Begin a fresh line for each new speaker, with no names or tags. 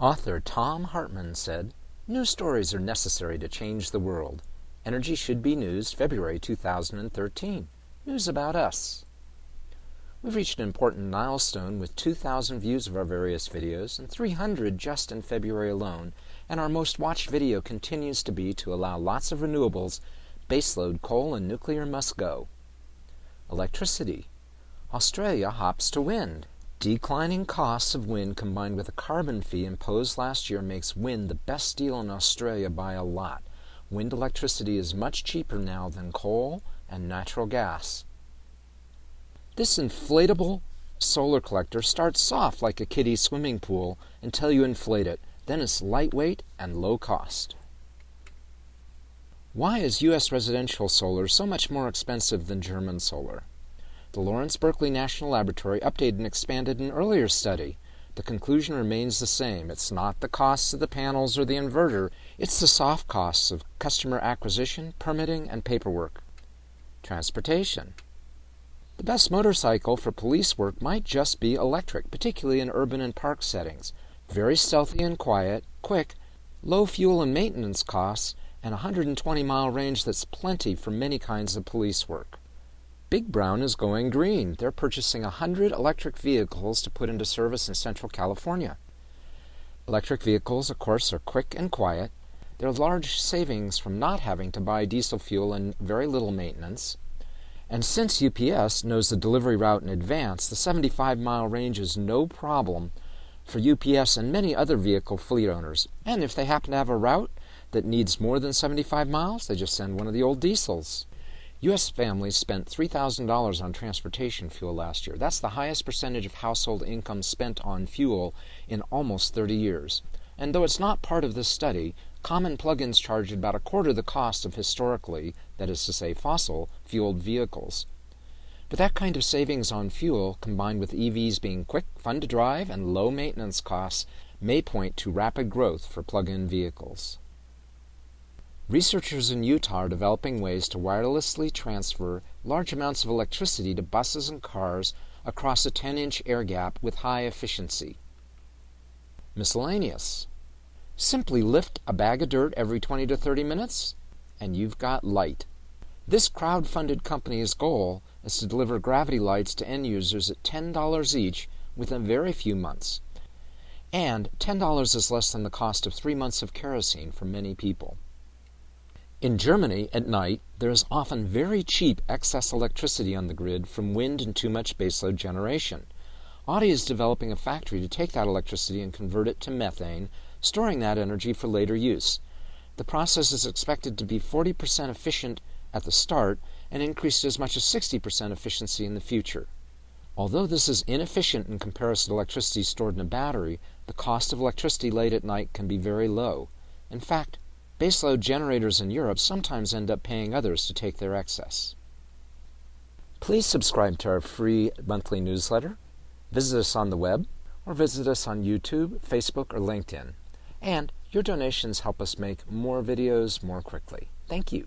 Author Thom Hartmann said, News stories are necessary to change the world. Energy Should Be News, February 2013. News about us. We've reached an important milestone with 2,000 views of our various videos and 300 just in February alone, and our most watched video continues to be to allow lots of renewables, baseload coal and nuclear must go. Electricity. Australia hops to wind. Declining costs of wind combined with a carbon fee imposed last year makes wind the best deal in Australia by a lot. Wind electricity is much cheaper now than coal and natural gas. This inflatable solar collector starts soft like a kiddie swimming pool until you inflate it. Then it's lightweight and low cost. Why is U.S. residential solar so much more expensive than German solar? The Lawrence Berkeley National Laboratory updated and expanded an earlier study. The conclusion remains the same. It's not the costs of the panels or the inverter, it's the soft costs of customer acquisition, permitting, and paperwork. Transportation. The best motorcycle for police work might just be electric, particularly in urban and park settings. Very stealthy and quiet, quick, low fuel and maintenance costs, and a 120 mile range that's plenty for many kinds of police work. Big Brown is going green. They're purchasing 100 electric vehicles to put into service in Central California. Electric vehicles, of course, are quick and quiet. There are large savings from not having to buy diesel fuel and very little maintenance. And since UPS knows the delivery route in advance, the 75 mile range is no problem for UPS and many other vehicle fleet owners. And if they happen to have a route that needs more than 75 miles, they just send one of the old diesels. U.S. families spent $3,000 on transportation fuel last year. That's the highest percentage of household income spent on fuel in almost 30 years. And though it's not part of this study, common plug-ins charge about a quarter the cost of historically, that is to say fossil, fueled vehicles. But that kind of savings on fuel, combined with EVs being quick, fun to drive, and low maintenance costs, may point to rapid growth for plug-in vehicles. Researchers in Utah are developing ways to wirelessly transfer large amounts of electricity to buses and cars across a 10 inch air gap with high efficiency. Miscellaneous. Simply lift a bag of dirt every 20 to 30 minutes, and you've got light. This crowd funded company's goal is to deliver gravity lights to end users at $10 each within a very few months. And $10 is less than the cost of three months of kerosene for many people. In Germany, at night, there is often very cheap excess electricity on the grid from wind and too much baseload generation. Audi is developing a factory to take that electricity and convert it to methane, storing that energy for later use. The process is expected to be 40% efficient at the start and increase to as much as 60% efficiency in the future. Although this is inefficient in comparison to electricity stored in a battery, the cost of electricity late at night can be very low. In fact, Baseload generators in Europe sometimes end up paying others to take their excess. Please subscribe to our free monthly newsletter, visit us on the web, or visit us on YouTube, Facebook, or LinkedIn. And your donations help us make more videos more quickly. Thank you.